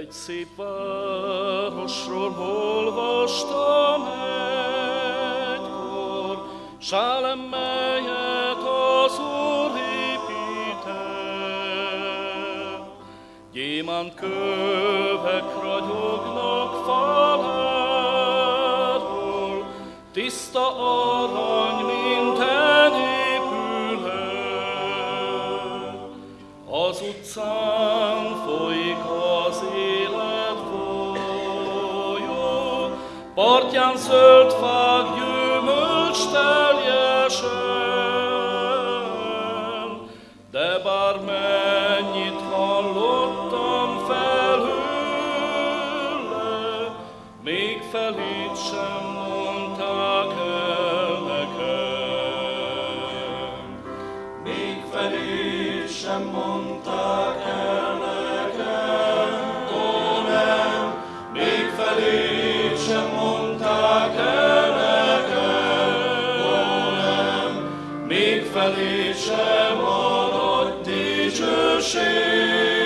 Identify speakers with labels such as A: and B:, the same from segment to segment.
A: Egy szép városról olvastam egykor, Sálem, melyet az Úr épített. Gyémánt kövekről partján zöld fák gyümölcs teljesen, de bár mennyit hallottam felhőle, még felét sem mondták el nekem.
B: Még felét sem mondták ég felé sem
A: marad dicsőség.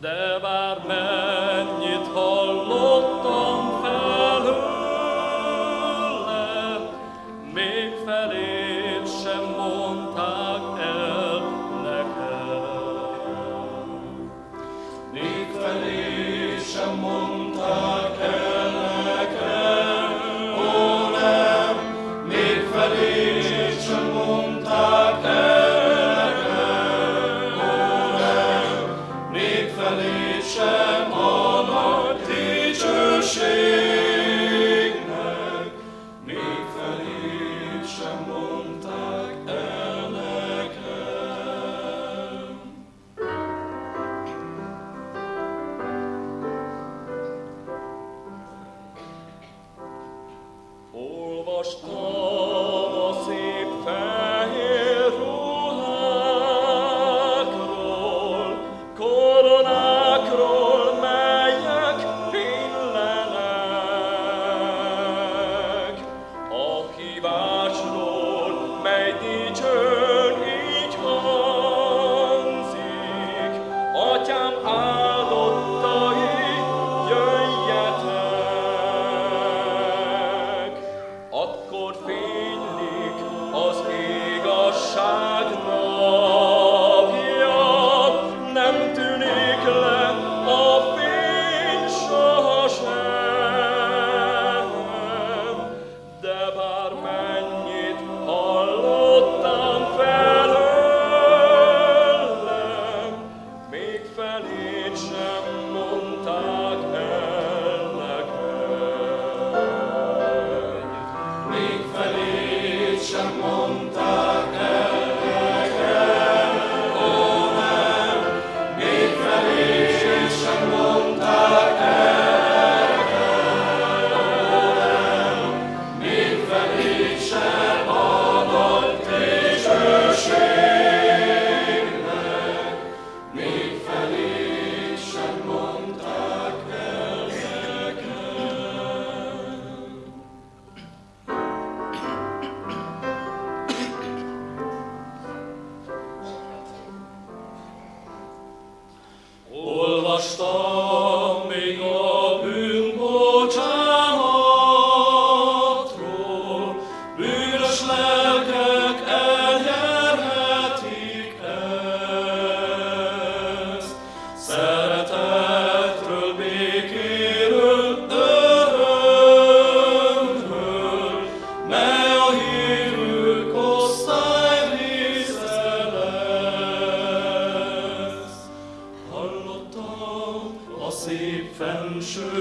A: de
B: men. felice. что